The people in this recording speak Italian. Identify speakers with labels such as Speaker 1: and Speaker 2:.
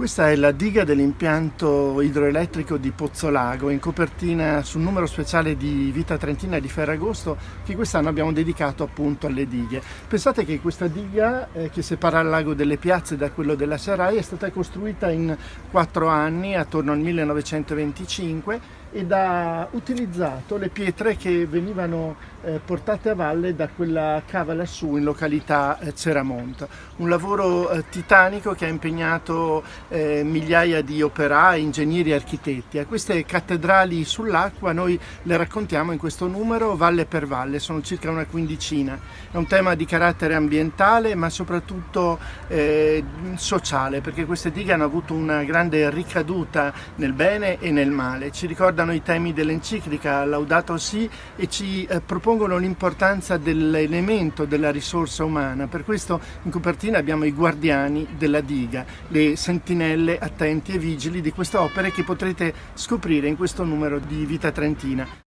Speaker 1: Questa è la diga dell'impianto idroelettrico di Pozzolago, in copertina sul numero speciale di Vita Trentina di Ferragosto che quest'anno abbiamo dedicato appunto alle dighe. Pensate che questa diga eh, che separa il lago delle piazze da quello della Sarai è stata costruita in quattro anni, attorno al 1925 ed ha utilizzato le pietre che venivano eh, portate a valle da quella cava lassù in località eh, Ceramonte. Un lavoro eh, titanico che ha impegnato eh, migliaia di operai, ingegneri e architetti. A queste cattedrali sull'acqua noi le raccontiamo in questo numero valle per valle, sono circa una quindicina. È un tema di carattere ambientale ma soprattutto eh, sociale perché queste dighe hanno avuto una grande ricaduta nel bene e nel male. Ci ricordano i temi dell'enciclica Laudato Si e ci eh, propongono l'importanza dell'elemento della risorsa umana. Per questo in copertina abbiamo i guardiani della diga, le sentinelle sentinelle attenti e vigili di queste opere che potrete scoprire in questo numero di Vita Trentina.